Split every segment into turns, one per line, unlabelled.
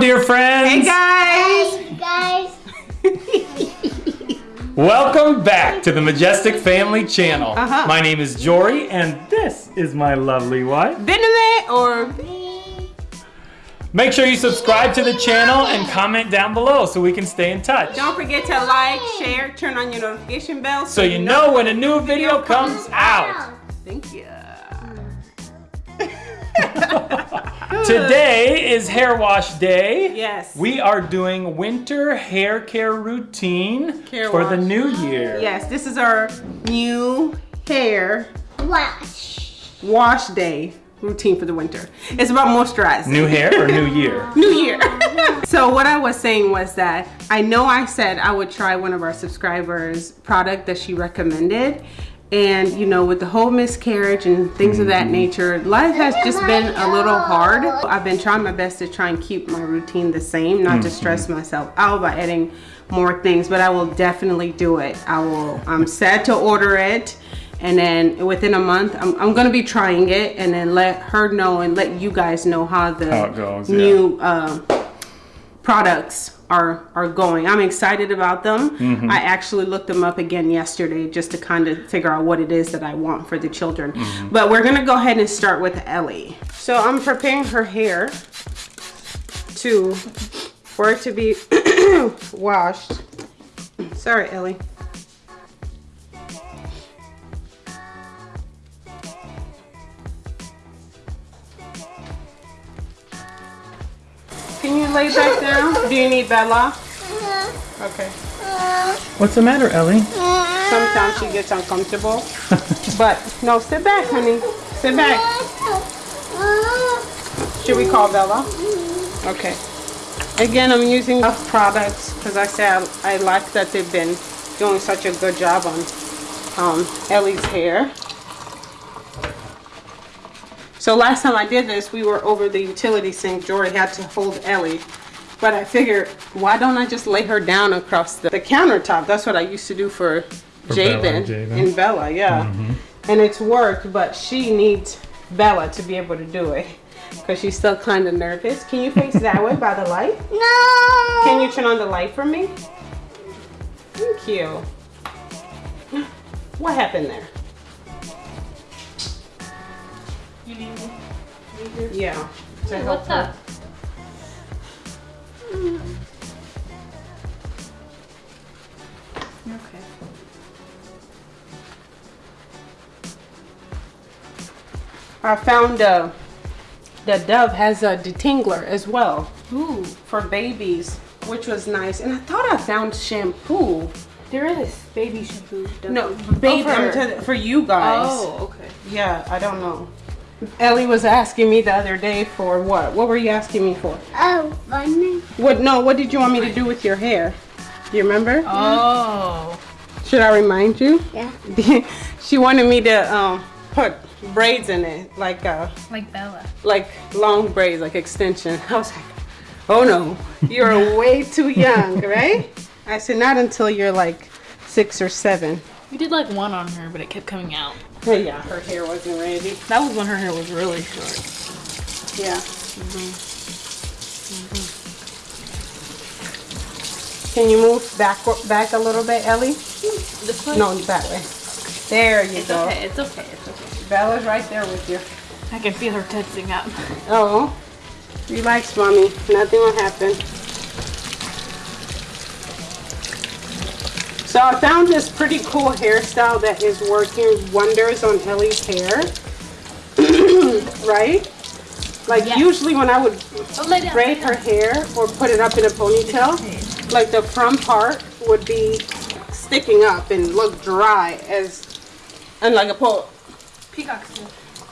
dear friends.
Hey guys!
Hey guys.
Welcome back to the Majestic Family Channel.
Uh-huh.
My name is Jory, and this is my lovely wife.
Bename or
Make sure you subscribe to the channel and comment down below so we can stay in touch.
don't forget to like, share, turn on your notification bell
So you know when a new video comes out.
Thank you.
Today is hair wash day.
Yes.
We are doing winter hair care routine
Hair
for the new year.
Yes, this is our new hair
Wash.
wash day routine for the winter. It's about moisturizing.
New hair or new year?
New Year. so what I was saying was that I know I said I would try one of our subscribers' product that she recommended. And you know, with the whole miscarriage and things of that nature, life has just been a little hard. I've been trying my best to try and keep my routine the same, not to stress myself out by adding more things, but I will definitely do it. I will, I'm sad to order it. And then within a month, I'm, I'm gonna be trying it and then let her know and let you guys know how the
How goes, yeah.
new uh, products are are going. I'm excited about them.
Mm-hmm.
I actually looked them up again yesterday just to kind of figure out what it is that I want for the children.
Mm-hmm.
But we're gonna go ahead and start with Ellie. So I'm preparing her hair to for it to be washed. Sorry, Ellie. Can you lay back down? Do you need Bella? Okay.
What's the matter, Ellie?
Sometimes she gets uncomfortable. but no, sit back, honey. Sit back. Should we call Bella? Okay. Again, I'm using enough products because I said I, I like that they've been doing such a good job on um, Ellie's hair. So last time I did this, we were over the utility sink. Jory had to hold Ellie. But I figured, why don't I just lay her down across the, the countertop? That's what I used to do for,
For Bella
Jabin
and Jabin.
and Bella, yeah. Mm-hmm. And it's worked, but she needs Bella to be able to do it. Because she's still kind of nervous. Can you face that way by the light?
No.
Can you turn on the light for me? Thank you. What happened there?
You need me?
Yeah. to
Hey,
help
what's
her.
up?
Okay. I found uh, the Dove has a detangler as well
Ooh,
for babies, which was nice. And I thought I found shampoo.
there is baby shampoo.
No, baby,
for her.
telling- for you guys.
Oh, okay.
Yeah, I don't know. Ellie was asking me the other day for what? What were you asking me for?
Oh, funny.
What? No, what did you want me to do with your hair? Do you remember?
Oh.
Should I remind you?
Yeah.
she wanted me to um, put braids in it, like uh,
Like Bella.
like long braids, like extension. I was like, oh no, you're way too young, right? I said, not until you're like six or seven.
We did like one on her, but it kept coming out.
Oh yeah, her hair wasn't ready.
That was when her hair was really short.
Yeah. Mm-hmm. Can you move back back a little bit, Ellie? No, that way. There you
It's
go.
okay, it's okay, it's okay.
Bella's right there with you.
I can feel her tensing up.
Oh, relax, mommy. Nothing will happen. So I found this pretty cool hairstyle that is working wonders on Ellie's hair. right? Like usually when I would
Oh,
braid her hair or put it up in a ponytail, like the front part would be sticking up and look dry as and like a pole.
Peacock.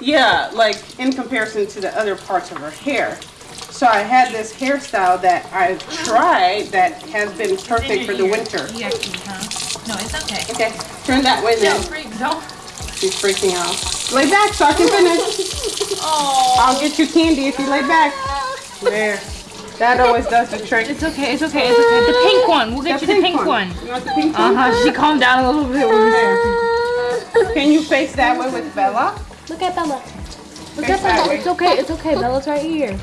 Yeah, like in comparison to the other parts of her hair. So I had this hairstyle that I've tried that has been perfect for the winter.
Yucky, huh? No, it's okay.
Okay, turn that way then.
Don't freak.
She's freaking out. Lay back so I can finish.
Oh.
I'll get you candy if you lay back. There. That always does the trick.
It's okay, it's okay, it's okay. The pink one. We'll get you the pink one.
You want the pink
Uh-huh. She calmed down a little bit. when we said-
Can you face that way with Bella?
Look at Bella. Look
Face
at
that
Bella. It's okay, it's okay. Bella's right here.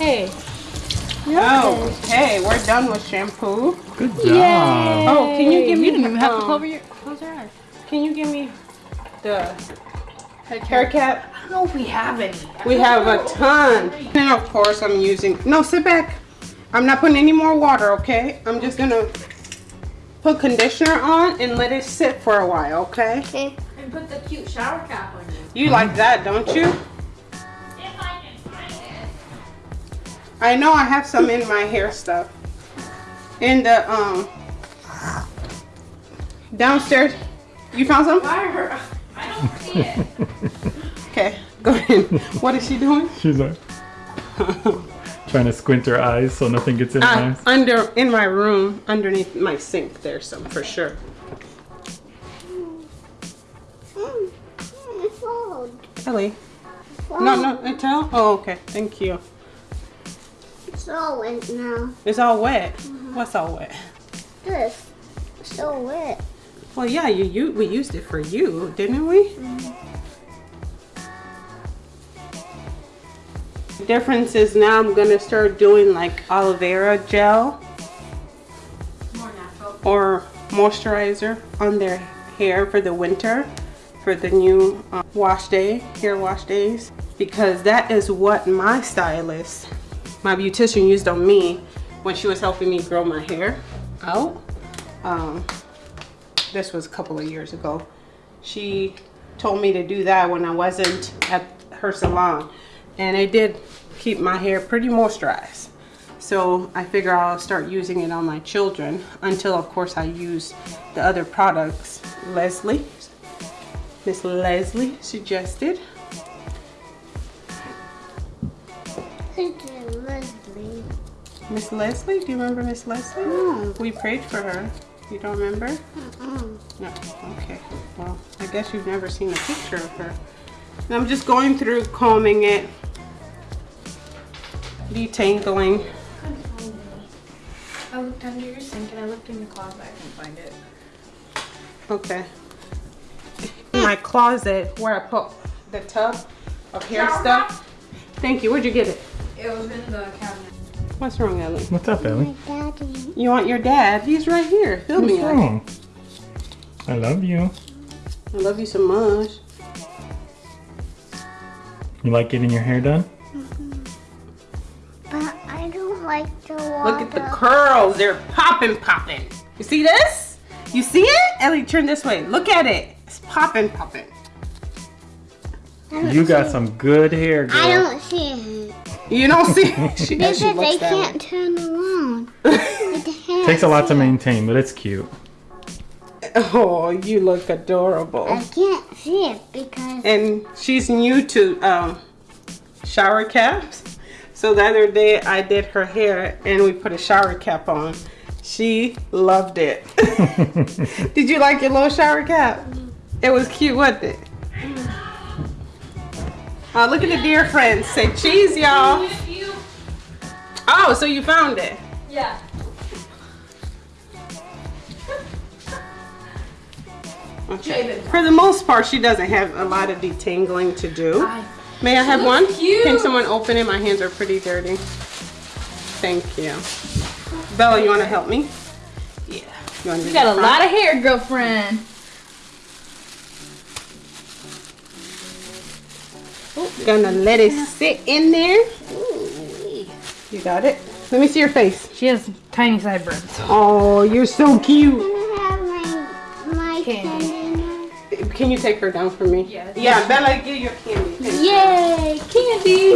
Hey.
Oh, okay, we're done with shampoo.
Good job.
Oh, can you give me?
You didn't even have to cover your, close your eyes.
Can you give me the hair cap?
I don't know if we have any.
We have a ton. And of course, I'm using. No, sit back. I'm not putting any more water. Okay, I'm just gonna put conditioner on and let it sit for a while. Okay.
Okay.
And put the cute shower cap on you.
You like that, don't you? I know I have some in my hair stuff. In the um downstairs. You found some?
I don't see it.
Okay, go ahead. What is she doing?
She's like trying to squint her eyes so nothing gets in her
Uh,
eyes.
under in my room, underneath my sink, there's some for sure.
It's old.
Ellie. No, no, I tell. Oh, okay. Thank you.
It's all wet now.
It's all wet. What's all wet?
This. It's so wet.
Well, yeah, you, you we used it for you, didn't we? The difference is now I'm gonna start doing like aloe vera gel
More natural.
or moisturizer on their hair for the winter for the new uh, wash day hair wash days because that is what my stylist my beautician used on me when she was helping me grow my hair out. Um, this was a couple of years ago. She told me to do that when I wasn't at her salon and it did keep my hair pretty moisturized. So I figure I'll start using it on my children until of course I use the other products Leslie Miss Leslie suggested
It's Leslie.
Miss Leslie do you remember Miss Leslie
No.
we prayed for her you don't remember
Mm-mm.
no okay well I guess you've never seen a picture of her and I'm just going through combing it detangling
I looked under your sink and I looked in your closet. I couldn't find it.
Okay. In my closet where I put the tub of hair
Shower
stuff. Thank you. Where'd you get it?
It was in the cabinet.
What's wrong, Ellie?
What's up, Ellie?
My daddy.
You want your dad? He's right here. Fill
What's
me up.
wrong? I love you.
I love you so much.
You like getting your hair done?
But I don't like the water.
Look at the curls. They're popping, popping. You see this? You see it? Ellie, turn this way. Look at it. It's popping, popping.
You got some good hair, girl.
I don't see it.
You don't see it? She,
Because
she
they
looks
can't turn around. With the hair.
Takes a lot to maintain, but it's cute.
Oh, you look adorable.
I can't see it because
and she's new to um, shower caps. So the other day I did her hair and we put a shower cap on. She loved it. did you like your little shower cap? It was cute, wasn't it? Uh, look at the dear friends. Say cheese, y'all. Oh, so you found it.
Yeah.
Okay. For the most part, she doesn't have a lot of detangling to do. May I have one?
cute.
Can someone open it? My hands are pretty dirty. Thank you. Bella, you want to help me? Yeah. You,
You got a lot of hair, girlfriend.
Gonna let it sit in there. You got it? Let me see your face.
She has tiny sideburns.
Oh, you're so cute.
Can I have my my
Candy.
candy?
Can you take her down for me?
Yes.
Yeah, Bella, get your candy. Thank you.
Yay, candy.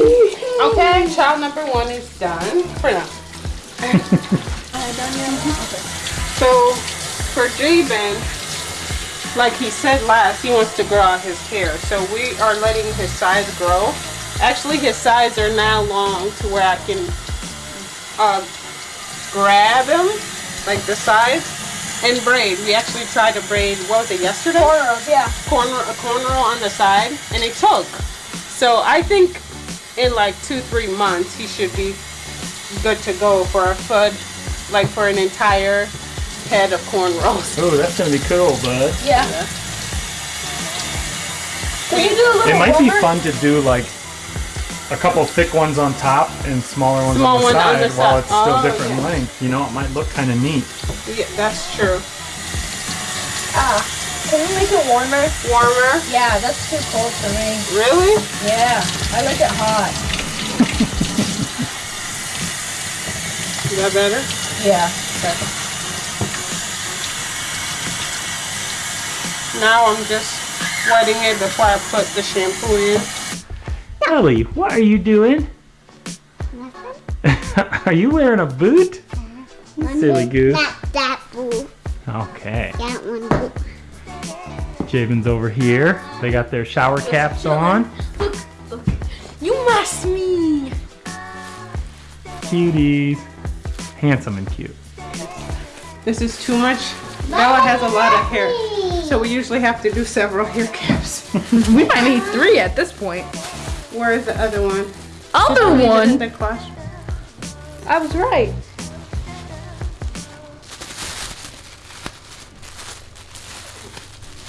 Okay, child number one is done for now. So for Jabin, like he said last, he wants to grow out his hair. So we are letting his sides grow. Actually, his sides are now long to where I can uh, grab him, like the sides, and braid. We actually tried to braid, what was it, yesterday?
Cornrows, yeah.
corner a cornrow on the side and it took. So I think in like two, three months he should be good to go for a foot, like for an entire head of cornrows.
Oh, that's gonna be cool, bud.
Yeah. Can you do a little
It might be fun to do like a couple thick ones on top and smaller ones
Small
on, the
one on
side,
the
while it's still
Oh,
different
yeah.
length. You know, it might look kind of neat.
Yeah, that's true.
Ah, can we make it warmer?
Warmer?
Yeah, that's too cold for me.
Really?
Yeah, I like it hot.
Is that better?
Yeah. better.
Now I'm just wetting it before I put the shampoo in.
Ellie, what are you doing?
Nothing.
are you wearing a boot? Uh-huh. Silly goose.
Not that boo.
Okay.
That one boo.
Javen's over here. They got their shower caps on. Look.
You must me.
Cuties. Handsome and cute.
This is too much. Bella has a lot of hair. So we usually have to do several hair caps.
We might need three at this point.
Where's the other one?
Other
Leave it in
one.
the closet.
I was right.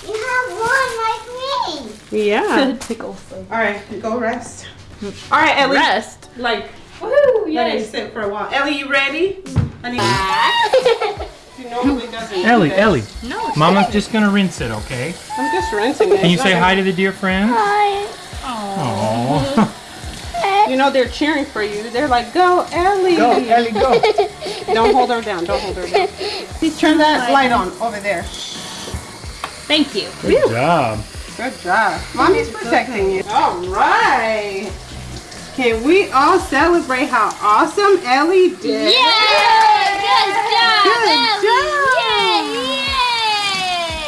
You have one like me.
Yeah.
Tickle.
All right, go rest. All right, Ellie.
Rest.
Like,
Woohoo!
let it sit for a while. Ellie, you ready? Mm. Honey, she normally doesn't.
Ellie,
that.
Ellie.
No.
Mama's
okay.
just gonna rinse it, okay?
I'm just rinsing it.
Can you say hi to the dear friends?
Hi.
Aww.
a- You know they're cheering for you. They're like, "Go, Ellie!"
go, Ellie, go.
Don't hold her down. Don't hold her down. Please turn that light on over there.
Thank you.
Good job.
Good job. Mommy's protecting you. All right. Can we all celebrate how awesome Ellie did?
Good job,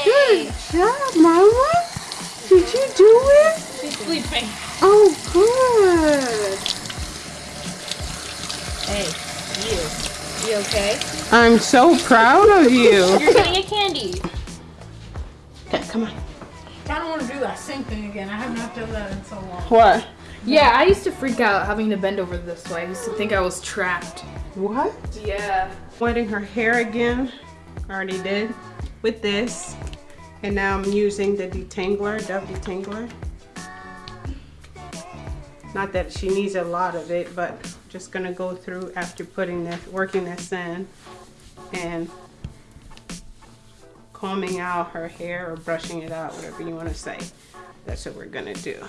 Good job, Mama. Did you do it?
She's sleeping.
Oh, good.
Hey, you. You okay?
I'm so proud of you.
You're getting a candy.
Okay, come on.
I don't want to do that same thing again. I have not done that in so long.
What?
Yeah, I used to freak out having to bend over this way. I used to think I was trapped.
What?
Yeah.
Wetting her hair again. I Already did. With this. And now I'm using the detangler, Dove detangler. Not that she needs a lot of it, but just gonna go through after putting this, working this in and combing out her hair or brushing it out, whatever you wanna say. That's what we're gonna do.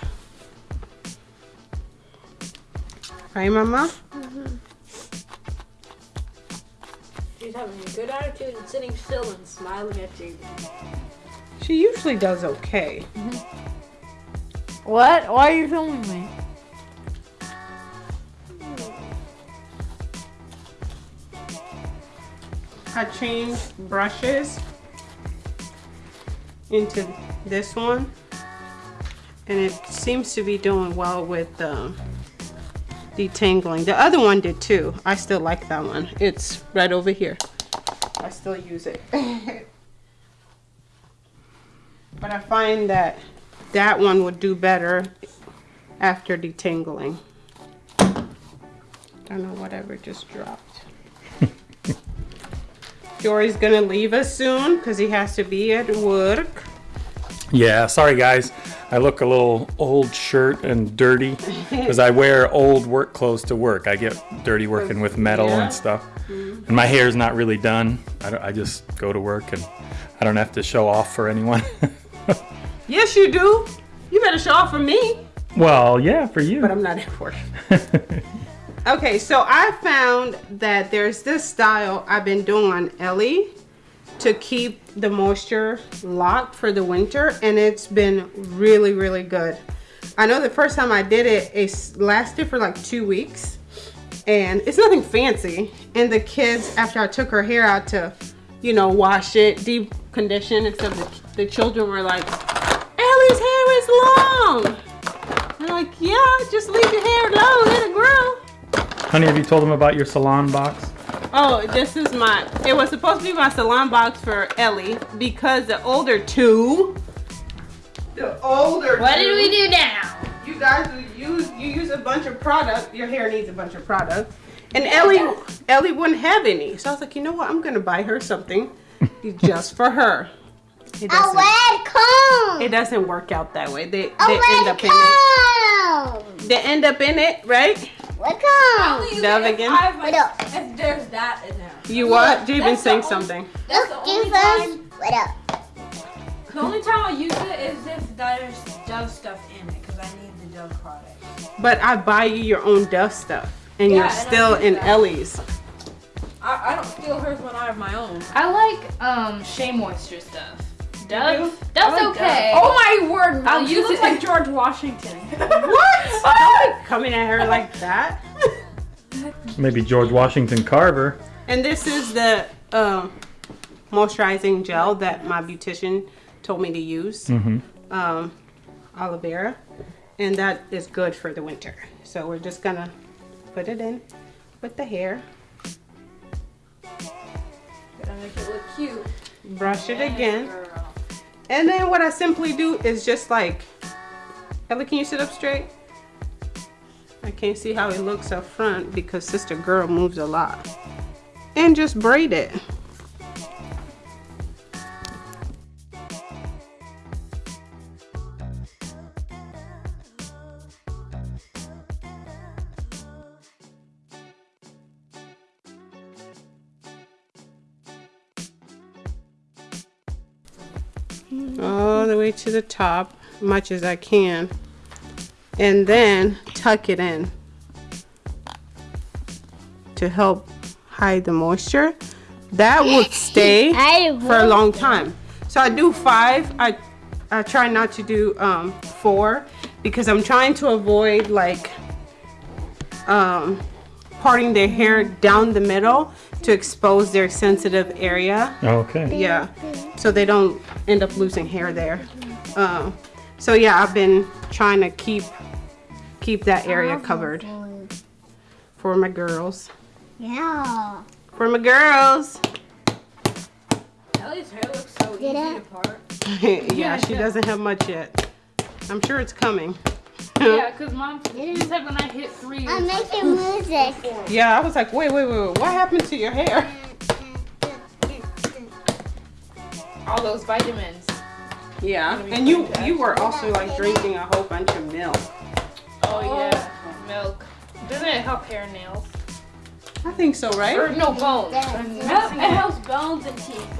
Right, Mama? Mm-hmm.
She's having a good attitude and sitting still and smiling at you.
She usually does okay.
What? Why are you filming me?
I changed brushes into this one and it seems to be doing well with um, detangling. The other one did too. I still like that one. It's right over here. I still use it. but I find that that one would do better after detangling. Don't know whatever just dropped. Jory's gonna leave us soon because he has to be at work.
Yeah, sorry guys. I look a little old shirt and dirty because I wear old work clothes to work. I get dirty working with metal
Yeah.
and stuff. Mm-hmm. And my hair's not really done. I, I just go to work and I don't have to show off for anyone.
Yes, you do. You better show off for me.
well, yeah, for you.
But I'm not at work. Okay, so I found that there's this style I've been doing on Ellie to keep the moisture locked for the winter, and it's been really, really good. I know the first time I did it, it lasted for like two weeks, and it's nothing fancy. And the kids, after I took her hair out to, you know, wash it, deep condition, except the, the children were like, Ellie's hair is long. I'm like, yeah, just leave your hair long, let it grow.
Honey, have you told them about your salon box?
Oh, this is my, it was supposed to be my salon box for Ellie because the older two, the older
What
two,
did we do now?
You guys use, you use a bunch of product, your hair needs a bunch of product. And Ellie, Ellie wouldn't have any. So I was like, you know what, I'm gonna buy her something just for her. It
A
doesn't,
red comb.
it doesn't work out that way. They, they end
red
up in it.
Welcome.
They end up in it, right?
Welcome.
Only
Dove
if
again?
I have my-
What up?
If there's that in there.
You what? Jabin's
That's the
saying something.
That's the
Look,
only
give us. What up?
The only time I use it is if there's Dove stuff in it, because I need the Dove product.
But I buy you your own Dove stuff, and
Yeah,
you're
and
still in
that.
Ellie's.
I, I don't steal hers when I have my own.
I like um Shea Moisture stuff.
Do?
Dove,
I
Dove's
like
okay.
Oh my word!
I'll
I'll
use
use
it-
look like George Washington.
What? Coming at her like that?
Maybe George Washington Carver.
And this is the um, moisturizing gel that my beautician told me to use.
Mm-hmm.
Um, aloe vera. And that is good for the winter. So we're just gonna put it in with the hair.
Gotta make it look cute.
Brush it again. And then what I simply do is just like, Ellie, can you sit up straight? I can't see how it looks up front because sister girl moves a lot. And just braid it. All the way to the top much as I can and then tuck it in to help hide the moisture. That would stay for a long time. So I do five I I try not to do um, four because I'm trying to avoid like um, parting their hair down the middle to expose their sensitive area.
Okay.
yeah. So they don't end up losing hair there um, so yeah i've been trying to keep keep that area covered for my girls
Yeah.
for my girls
Ellie's hair looks so easy
it?
to part.
yeah she doesn't have much yet i'm sure it's coming
Yeah, cause mom you said when I hit three.
I'm making music.
yeah i was like wait wait wait, wait what happened to your hair
all those vitamins.
yeah and you you were also like drinking a whole bunch of milk
Oh yeah, milk. Doesn't it help hair and nails?
i think so right?
Or
right
no bones.
It helps- it helps bones and teeth.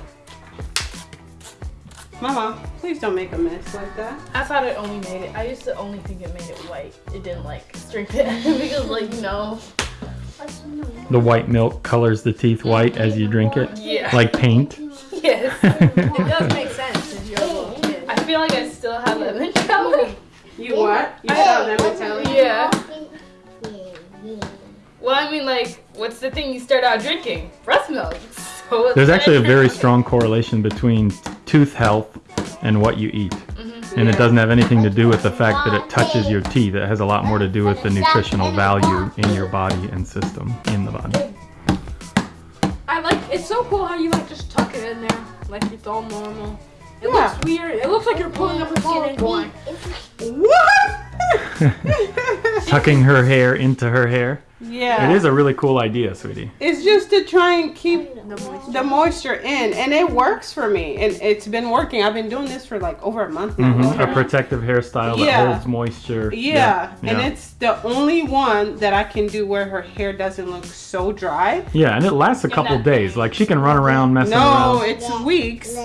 mama please don't make a mess like that
I thought it only made it. I used to only think it made it white. It didn't like strengthen it because like no.
The white milk colors the teeth white as you drink it,
Yeah.
like paint.
Yes.
It does make sense if you're a little kid.
I feel like I still have lemon jelly.
you what you saw them and tell you
Yeah. Well, I mean, like, what's the thing you start out drinking? Breast milk. So
There's actually a very strong correlation between tooth health and what you eat. Mm-hmm. And it doesn't have anything to do with the fact that it touches your teeth. It has a lot more to do with the nutritional value in your body and system in the body.
I like. It's so cool how you like just tuck it in there, like it's all normal. It
Yeah.
looks weird. It looks like you're pulling up a skin and going.
What?
Tucking her hair into her hair.
Yeah.
It is a really cool idea, sweetie.
It's just to try and keep the moisture in, and it works for me. And it's been working. I've been doing this for like over a month now.
hmm A protective hairstyle that holds moisture.
Yeah, and
yeah.
it's the only one that I can do where her hair doesn't look so dry.
Yeah, and it lasts a couple days. Like she can run around messing
No,
around.
No, it's weeks.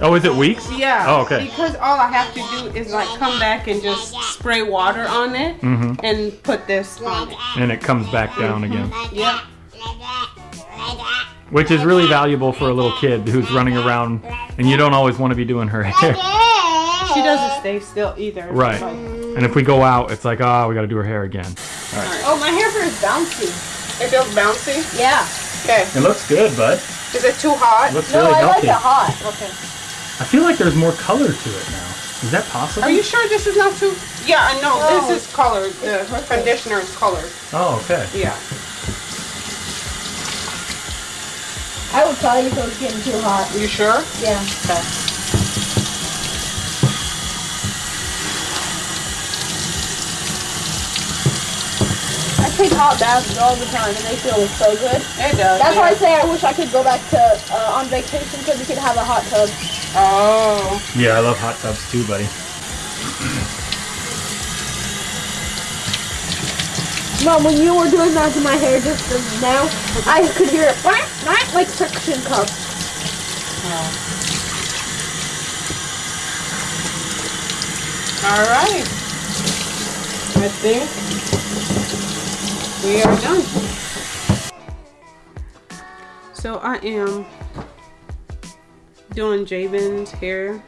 Oh, is it weeks?
Yeah.
Oh, okay.
Because all I have to do is like come back and just spray water on it
hmm
and put this on it.
And it comes back down again.
Yep.
Which is really valuable for a little kid who's running around and you don't always want to be doing her hair.
She doesn't stay still either.
Right.
Like-
And if we go out, it's like, oh, we got to do her hair again.
oh, my hair feels bouncy. It feels bouncy.
Yeah.
Okay.
It looks good, bud.
Is it too hot?
It looks really healthy.
hot.
Okay.
I feel like there's more color to it now. Is that possible?
Are you sure this is not too? Yeah, I know. This oh. is colored. The conditioner is colored.
Oh, okay.
Yeah.
I would tell you if it was getting too hot.
You sure?
Yeah.
Okay.
I take hot baths all the time and they feel so good.
It does.
That's
yeah.
why I say I wish I could go back to uh, on vacation because we could have a hot tub.
Oh.
Yeah, I love hot tubs too, buddy.
Mom, when you were doing that to my hair just now, I could hear it whack, whack, like suction cup.
All right. I think we are done. So I am doing Jabin's hair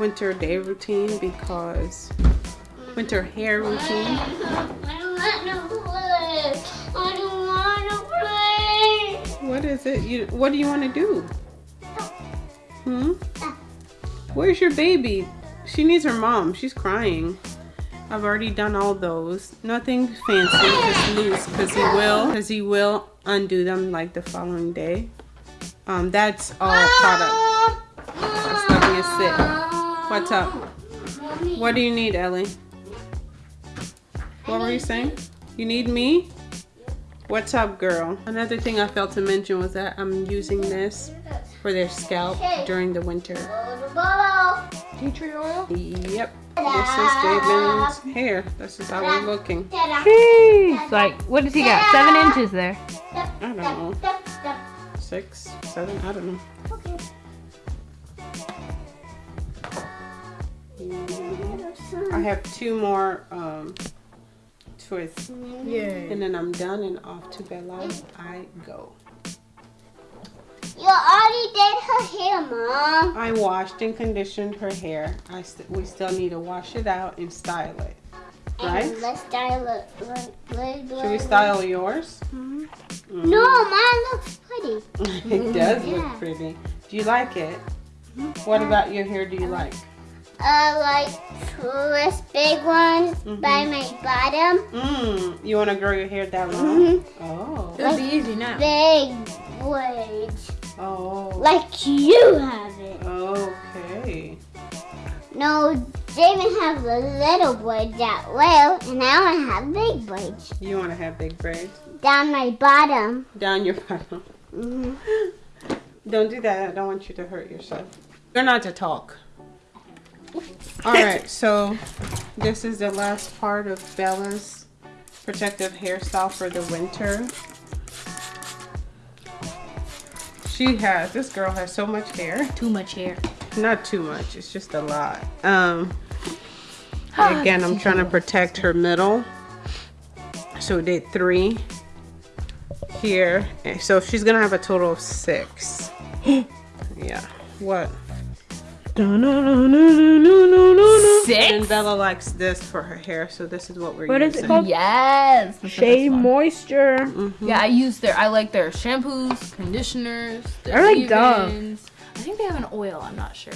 winter day routine because winter hair routine.
I don't want to play. I don't want to play.
What is it? You what do you want to do? Hmm? Where's your baby? She needs her mom. She's crying. I've already done all those. Nothing fancy, just loose because he will because he will undo them like the following day. Um that's all product. That's nothing is sit. What's up? What do you need, Ellie? What were you saying? You need me? What's up, girl? Another thing I failed to mention was that I'm using this for their scalp during the winter.
Tea tree oil?
Yep. This is Javen's hair. This is how we're looking.
Jeez. Like, what does he got? Seven inches there.
I don't know. Six, seven, I don't know. I have two more um, twists.
Yay.
And then I'm done and off to Bella I go.
You already did her hair, Mom.
I washed and conditioned her hair. I st- we still need to wash it out and style it. Right?
And let's style it. Let- let-
Should we
let-
style yours?
No, mine looks pretty.
it does look pretty. Do you like it? What about your hair do you like?
Uh, like twist big ones by my bottom.
Mmm, you want to grow your hair that long?
Mhm.
Oh.
It'll be easy now.
Big braids.
Oh.
Like you have it.
Okay.
No, Javen has the little braids that well, and I want to have big braids.
You want to have big braids
Down my bottom.
down your bottom.
hmm
Don't do that. I don't want you to hurt yourself. You're not to talk. All right, so this is the last part of Bella's protective hairstyle for the winter. She has, this girl has so much hair.
Too much hair.
Not too much, it's just a lot. Um, again, I'm trying to protect her middle. So we did three here. So she's gonna have a total of six. yeah. What?
Six?
And Bella likes this for her hair, so this is what we're
What is
using.
it called?
Yes.
Shea Moisture. Mm-hmm.
Yeah, I use their. I like their shampoos, conditioners. Their
I like Dove.
I think they have an oil. I'm not sure,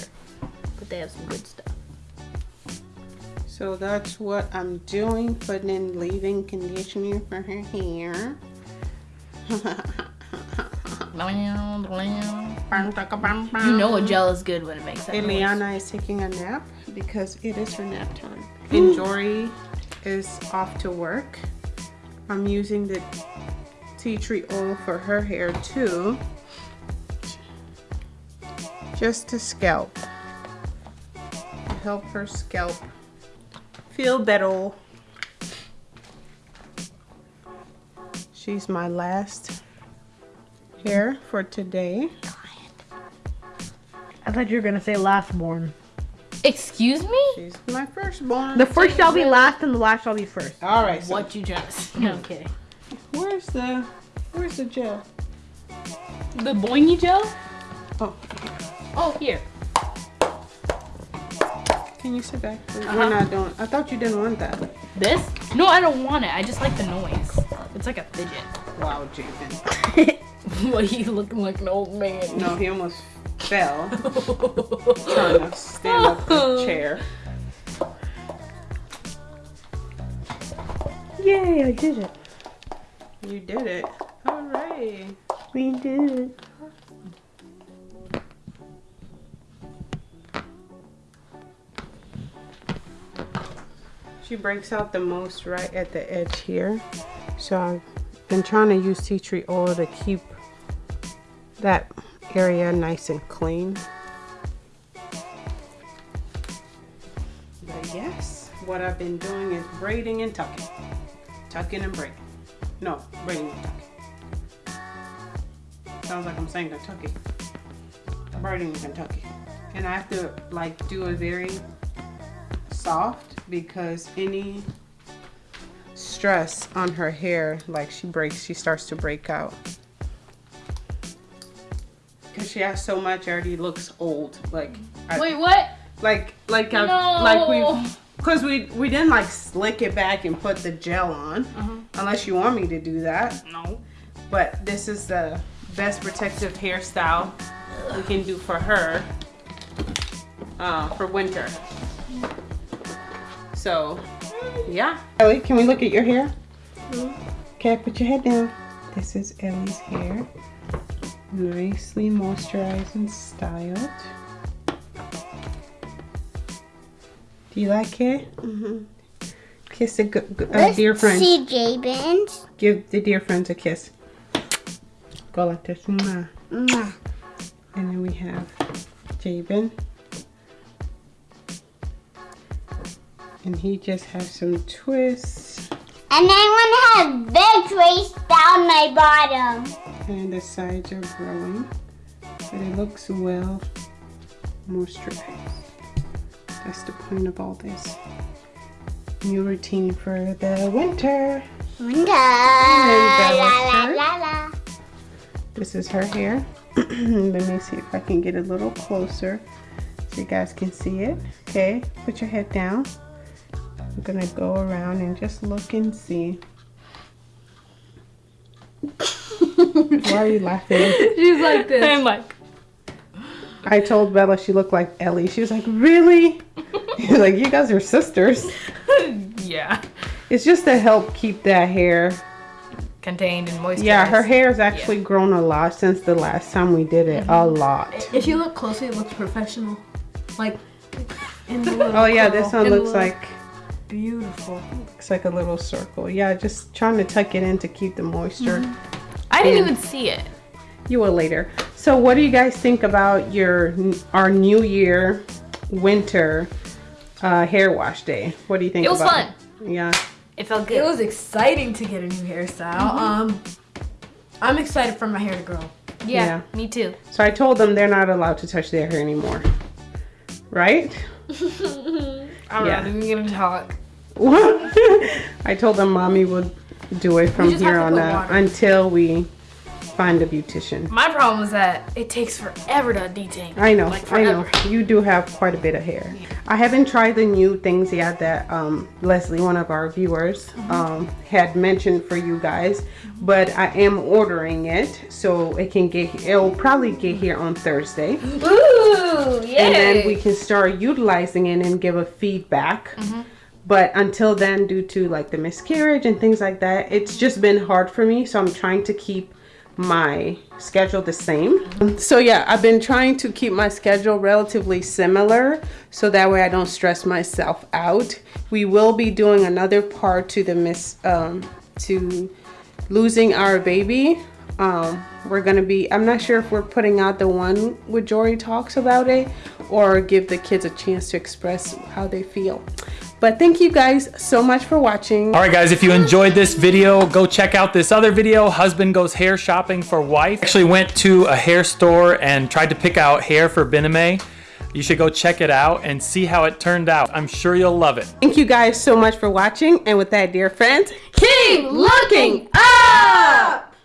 but they have some good stuff.
So that's what I'm doing, putting in leave-in conditioner for her hair.
You know a gel is good when it makes that noise.
Eliana is taking a nap because it is her nap time. And Jory is off to work. I'm using the tea tree oil for her hair too. Just to scalp. To help her scalp feel better. She's my last hair for today.
I thought you were gonna say last born.
Excuse me?
She's my firstborn.
The first shall be last and the last shall be first.
All right. So
What you just? No, I'm kidding.
Where's the Where's the gel?
The boingy gel?
Oh,
Oh, here.
can you sit back? We're
Uh-huh.
not doing. I thought you didn't want that.
This? No, I don't want it. I just like the noise. It's like a fidget.
Wow, Javen.
Why you looking like an old man?
No, he almost fell trying to stand up the chair.
Yay, I did it.
You did it. All right.
We did it.
She breaks out the most right at the edge here. So I've been trying to use tea tree oil to keep that area nice and clean. But yes, what I've been doing is braiding and tucking. Tucking and braiding. No, braiding it tuck. Sounds like I'm saying Kentucky. Birding in Kentucky. And I have to like do it very soft because any stress on her hair, like she breaks, she starts to break out. She has so much, already looks old. Like, I-
Wait, what?
like, like, I,
No.
like we, cause we we didn't like slick it back and put the gel on, unless you want me to do that.
No.
But this is the best protective hairstyle we can do for her uh, for winter. So, yeah. Ellie, can we look at your hair? Okay, put your head down. This is Ellie's hair. Nicely moisturized and styled. Do you like it? Mm-hmm. Kiss a uh, dear friend.
see Jabin's.
Give the dear friends a kiss. Go like this. Mwah.
Mwah.
And then we have Jabin. And he just has some twists.
And I want to have big trace down my bottom.
And the sides are growing. But it looks well moisturized. That's the point of all this. New routine for the winter.
Winter. La la la.
This is her hair. Let me see if I can get a little closer so you guys can see it. Okay, put your head down. I'm gonna go around and just look and see. Why are you laughing?
She's like this.
I'm like,
I told Bella she looked like Ellie. She was like, really? He's like, you guys are sisters.
yeah.
It's just to help keep that hair.
Contained and moisturized.
Yeah, her hair has actually grown a lot since the last time we did it. A mm-hmm. lot.
If you look closely, it looks professional. Like in the
Oh yeah, this one
in
looks
little-
like
beautiful.
Looks like a little circle. Yeah, just trying to tuck it in to keep the moisture.
I didn't
And-
even see it.
You will later. So, what do you guys think about your our New Year winter uh, hair wash day? What do you think?
It was
about
fun.
it? Yeah.
It felt good.
It was exciting to get a new hairstyle. Um, I'm excited for my hair to grow.
yeah,
yeah.
me too.
So I told them they're not allowed to touch their hair anymore. Right?
I'm
Yeah.
not even gonna talk.
I told them mommy would do it from here on out
water.
until we find a beautician.
My problem is that it takes forever to detangle.
I know,
Like
I know. You do have quite a bit of hair. I haven't tried the new things yet that um, Leslie, one of our viewers,
Mm-hmm.
um, had mentioned for you guys, but I am ordering it so it can get. It'll probably get here on Thursday,
Ooh, yeah.
and then we can start utilizing it and give a feedback.
Mm-hmm.
But until then, due to like the miscarriage and things like that, it's just been hard for me. So I'm trying to keep my schedule the same. So yeah, I've been trying to keep my schedule relatively similar so that way I don't stress myself out. We will be doing another part to the miss um to losing our baby. Um we're gonna be I'm not sure if we're putting out the one where Jory talks about it or give the kids a chance to express how they feel. But thank you guys so much for watching.
All right, guys, if you enjoyed this video, go check out this other video, Husband Goes Hair Shopping for Wife. Actually went to a hair store and tried to pick out hair for Bename. You should go check it out and see how it turned out. I'm sure you'll love it.
Thank you guys so much for watching. And with that, dear friends, keep looking